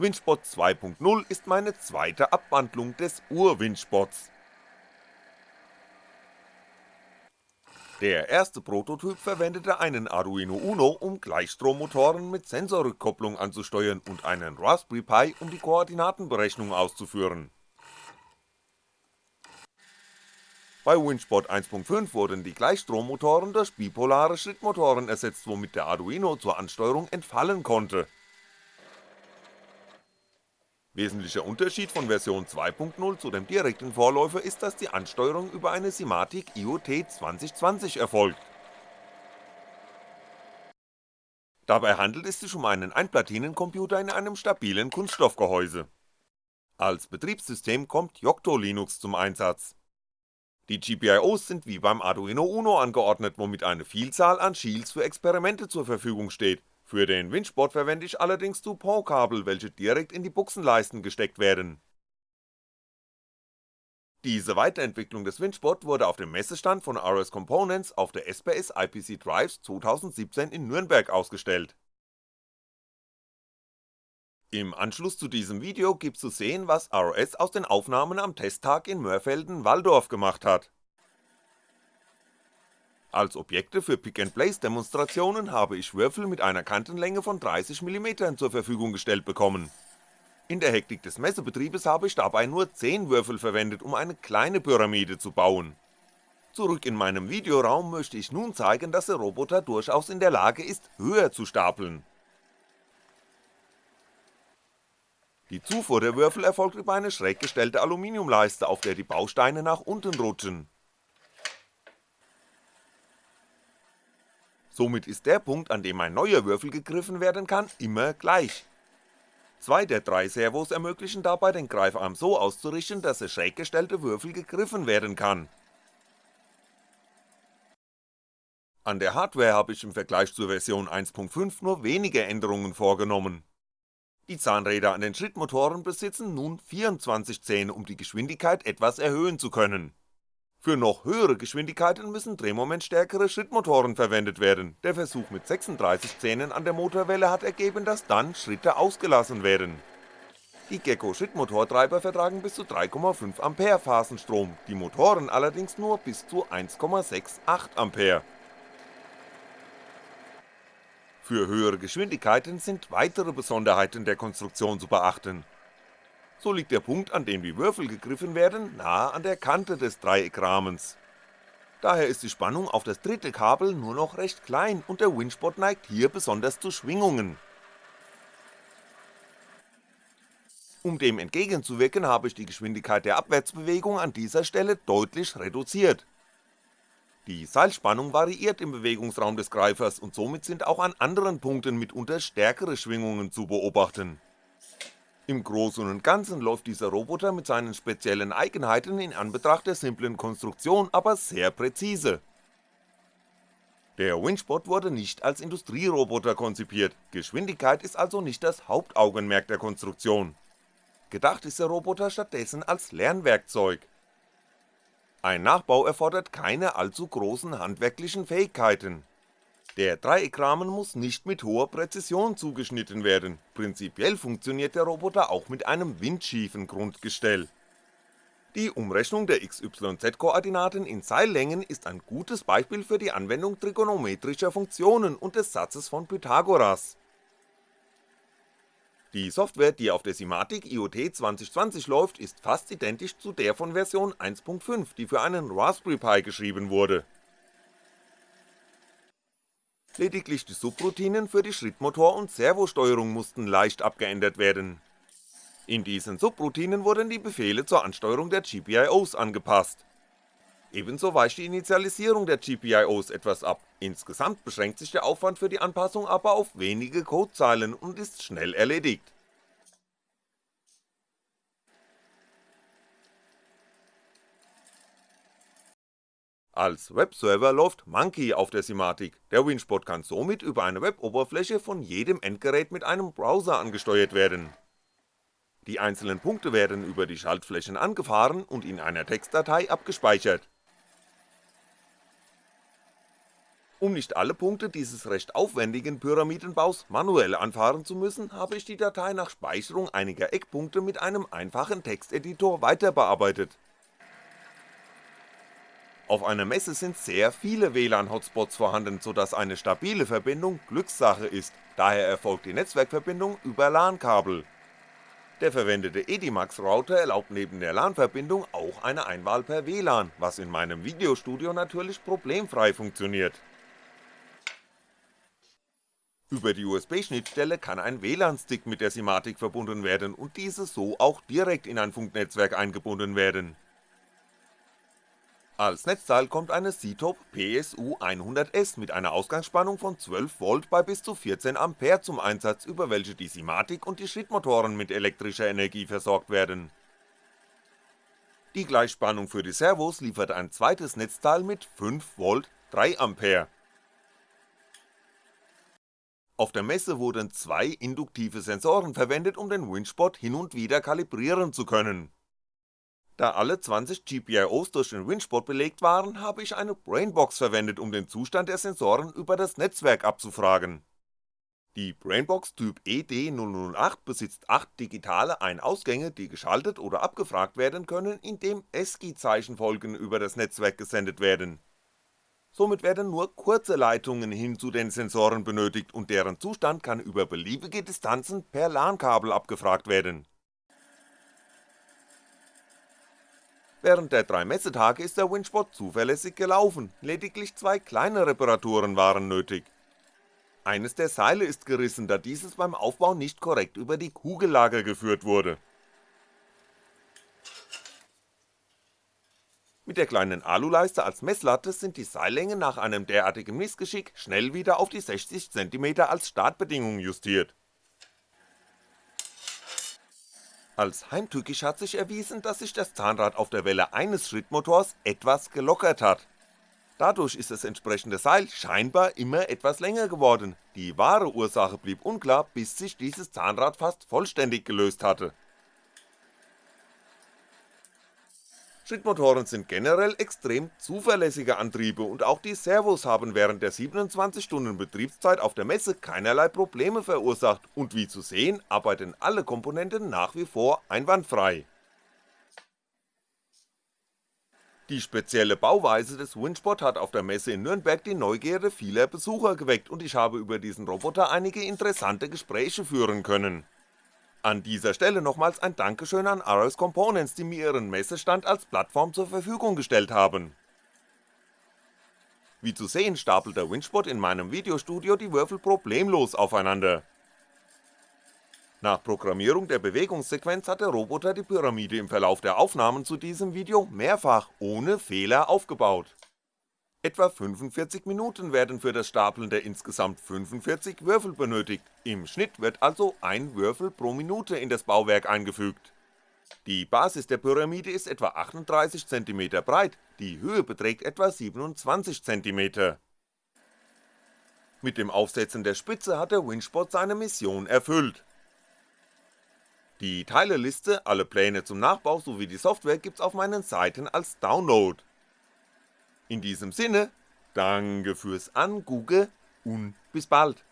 Winchbot 2.0 ist meine zweite Abwandlung des Ur-Winchbots. Der erste Prototyp verwendete einen Arduino Uno, um Gleichstrommotoren mit Sensorrückkopplung anzusteuern und einen Raspberry Pi, um die Koordinatenberechnung auszuführen. Bei Winchbot 1.5 wurden die Gleichstrommotoren durch bipolare Schrittmotoren ersetzt, womit der Arduino zur Ansteuerung entfallen konnte Wesentlicher Unterschied von Version 2.0 zu dem direkten Vorläufer ist, dass die Ansteuerung über eine Simatic IoT 2020 erfolgt. Dabei handelt es sich um einen Einplatinencomputer in einem stabilen Kunststoffgehäuse. Als Betriebssystem kommt Yocto Linux zum Einsatz. Die GPIOs sind wie beim Arduino Uno angeordnet, womit eine Vielzahl an Shields für Experimente zur Verfügung steht für den Windsport verwende ich allerdings Dupont-Kabel, welche direkt in die Buchsenleisten gesteckt werden. Diese Weiterentwicklung des Windsport wurde auf dem Messestand von RS Components auf der SPS IPC Drives 2017 in Nürnberg ausgestellt. Im Anschluss zu diesem Video gibt's zu sehen, was RS aus den Aufnahmen am Testtag in Mörfelden-Walldorf gemacht hat als Objekte für Pick-and-Place Demonstrationen habe ich Würfel mit einer Kantenlänge von 30mm zur Verfügung gestellt bekommen. In der Hektik des Messebetriebes habe ich dabei nur 10 Würfel verwendet, um eine kleine Pyramide zu bauen. Zurück in meinem Videoraum möchte ich nun zeigen, dass der Roboter durchaus in der Lage ist, höher zu stapeln. Die Zufuhr der Würfel erfolgt über eine schräg gestellte Aluminiumleiste, auf der die Bausteine nach unten rutschen Somit ist der Punkt, an dem ein neuer Würfel gegriffen werden kann, immer gleich. Zwei der drei Servos ermöglichen dabei den Greifarm so auszurichten, dass der schräg gestellte Würfel gegriffen werden kann. An der Hardware habe ich im Vergleich zur Version 1.5 nur wenige Änderungen vorgenommen. Die Zahnräder an den Schrittmotoren besitzen nun 24 Zähne, um die Geschwindigkeit etwas erhöhen zu können für noch höhere Geschwindigkeiten müssen drehmomentstärkere Schrittmotoren verwendet werden, der Versuch mit 36 Zähnen an der Motorwelle hat ergeben, dass dann Schritte ausgelassen werden. Die Gecko Schrittmotortreiber vertragen bis zu 3,5A Phasenstrom, die Motoren allerdings nur bis zu 1,68A. Für höhere Geschwindigkeiten sind weitere Besonderheiten der Konstruktion zu beachten so liegt der Punkt, an dem die Würfel gegriffen werden, nahe an der Kante des Dreieckrahmens. Daher ist die Spannung auf das dritte Kabel nur noch recht klein und der Winchbot neigt hier besonders zu Schwingungen. Um dem entgegenzuwirken habe ich die Geschwindigkeit der Abwärtsbewegung an dieser Stelle deutlich reduziert. Die Seilspannung variiert im Bewegungsraum des Greifers und somit sind auch an anderen Punkten mitunter stärkere Schwingungen zu beobachten im Großen und Ganzen läuft dieser Roboter mit seinen speziellen Eigenheiten in Anbetracht der simplen Konstruktion aber sehr präzise. Der Winchbot wurde nicht als Industrieroboter konzipiert, Geschwindigkeit ist also nicht das Hauptaugenmerk der Konstruktion. Gedacht ist der Roboter stattdessen als Lernwerkzeug. Ein Nachbau erfordert keine allzu großen handwerklichen Fähigkeiten der Dreieckrahmen muss nicht mit hoher Präzision zugeschnitten werden, prinzipiell funktioniert der Roboter auch mit einem windschiefen Grundgestell. Die Umrechnung der XYZ-Koordinaten in Seillängen ist ein gutes Beispiel für die Anwendung trigonometrischer Funktionen und des Satzes von Pythagoras. Die Software, die auf der Simatic IoT 2020 läuft, ist fast identisch zu der von Version 1.5, die für einen Raspberry Pi geschrieben wurde lediglich die Subroutinen für die Schrittmotor und Servosteuerung mussten leicht abgeändert werden. In diesen Subroutinen wurden die Befehle zur Ansteuerung der GPIOs angepasst. Ebenso weicht die Initialisierung der GPIOs etwas ab, insgesamt beschränkt sich der Aufwand für die Anpassung aber auf wenige Codezeilen und ist schnell erledigt Als Webserver läuft Monkey auf der Simatic, der Winchbot kann somit über eine Weboberfläche von jedem Endgerät mit einem Browser angesteuert werden. Die einzelnen Punkte werden über die Schaltflächen angefahren und in einer Textdatei abgespeichert. Um nicht alle Punkte dieses recht aufwendigen Pyramidenbaus manuell anfahren zu müssen, habe ich die Datei nach Speicherung einiger Eckpunkte mit einem einfachen Texteditor weiterbearbeitet. Auf einer Messe sind sehr viele WLAN-Hotspots vorhanden, so dass eine stabile Verbindung Glückssache ist, daher erfolgt die Netzwerkverbindung über LAN-Kabel. Der verwendete Edimax Router erlaubt neben der LAN-Verbindung auch eine Einwahl per WLAN, was in meinem Videostudio natürlich problemfrei funktioniert über die USB-Schnittstelle kann ein WLAN-Stick mit der Simatic verbunden werden und diese so auch direkt in ein Funknetzwerk eingebunden werden. Als Netzteil kommt eine CTOP PSU 100S mit einer Ausgangsspannung von 12V bei bis zu 14A zum Einsatz, über welche die Simatic und die Schrittmotoren mit elektrischer Energie versorgt werden. Die Gleichspannung für die Servos liefert ein zweites Netzteil mit 5V 3A auf der Messe wurden zwei induktive Sensoren verwendet, um den Winchbot hin und wieder kalibrieren zu können. Da alle 20 GPIOs durch den Winchbot belegt waren, habe ich eine Brainbox verwendet, um den Zustand der Sensoren über das Netzwerk abzufragen. Die Brainbox Typ ED008 besitzt 8 digitale Ein-Ausgänge, die geschaltet oder abgefragt werden können, indem ESCII-Zeichenfolgen über das Netzwerk gesendet werden somit werden nur kurze Leitungen hin zu den Sensoren benötigt und deren Zustand kann über beliebige Distanzen per LAN-Kabel abgefragt werden. Während der drei Messetage ist der Winchbot zuverlässig gelaufen, lediglich zwei kleine Reparaturen waren nötig. Eines der Seile ist gerissen, da dieses beim Aufbau nicht korrekt über die Kugellager geführt wurde Mit der kleinen Aluleiste als Messlatte sind die Seillängen nach einem derartigen Missgeschick schnell wieder auf die 60cm als Startbedingung justiert. Als heimtückisch hat sich erwiesen, dass sich das Zahnrad auf der Welle eines Schrittmotors etwas gelockert hat. Dadurch ist das entsprechende Seil scheinbar immer etwas länger geworden, die wahre Ursache blieb unklar, bis sich dieses Zahnrad fast vollständig gelöst hatte Schrittmotoren sind generell extrem zuverlässige Antriebe und auch die Servos haben während der 27 Stunden Betriebszeit auf der Messe keinerlei Probleme verursacht. Und wie zu sehen arbeiten alle Komponenten nach wie vor einwandfrei. Die spezielle Bauweise des Winchbot hat auf der Messe in Nürnberg die Neugierde vieler Besucher geweckt. Und ich habe über diesen Roboter einige interessante Gespräche führen können an dieser Stelle nochmals ein Dankeschön an RS Components, die mir ihren Messestand als Plattform zur Verfügung gestellt haben. Wie zu sehen stapelt der Winchbot in meinem Videostudio die Würfel problemlos aufeinander. Nach Programmierung der Bewegungssequenz hat der Roboter die Pyramide im Verlauf der Aufnahmen zu diesem Video mehrfach ohne Fehler aufgebaut Etwa 45 Minuten werden für das Stapeln der insgesamt 45 Würfel benötigt, im Schnitt wird also ein Würfel pro Minute in das Bauwerk eingefügt. Die Basis der Pyramide ist etwa 38cm breit, die Höhe beträgt etwa 27cm. Mit dem Aufsetzen der Spitze hat der Winchbot seine Mission erfüllt. Die Teileliste, alle Pläne zum Nachbau sowie die Software gibt's auf meinen Seiten als Download in diesem Sinne, danke fürs Angucken und bis bald.